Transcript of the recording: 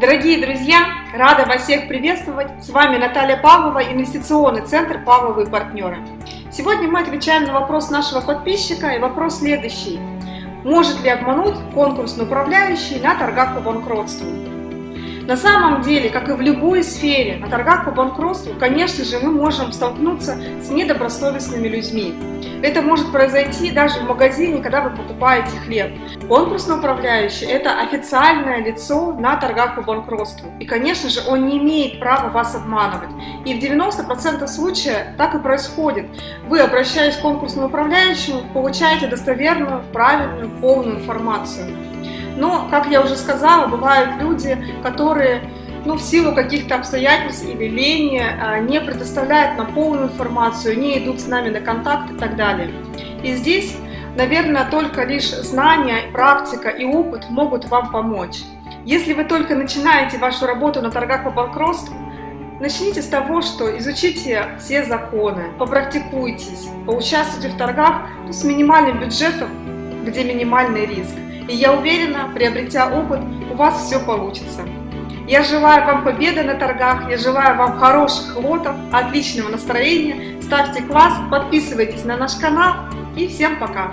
Дорогие друзья, рада вас всех приветствовать. С вами Наталья Павлова, инвестиционный центр «Павловые партнеры». Сегодня мы отвечаем на вопрос нашего подписчика и вопрос следующий. Может ли обмануть конкурсный управляющий на торгах по банкротству? На самом деле, как и в любой сфере, на торгах по банкротству, конечно же, мы можем столкнуться с недобросовестными людьми. Это может произойти даже в магазине, когда вы покупаете хлеб. Конкурсный управляющий – это официальное лицо на торгах по банкротству. И, конечно же, он не имеет права вас обманывать. И в 90% случаев так и происходит. Вы, обращаясь к конкурсному управляющему, получаете достоверную, правильную, полную информацию. Но, как я уже сказала, бывают люди, которые ну, в силу каких-то обстоятельств или лени а, не предоставляют нам полную информацию, не идут с нами на контакт и так далее. И здесь, наверное, только лишь знания, практика и опыт могут вам помочь. Если вы только начинаете вашу работу на торгах по банкротству, начните с того, что изучите все законы, попрактикуйтесь, поучаствуйте в торгах ну, с минимальным бюджетом, где минимальный риск. И я уверена, приобретя опыт, у вас все получится. Я желаю вам победы на торгах, я желаю вам хороших лотов, отличного настроения, ставьте класс, подписывайтесь на наш канал и всем пока!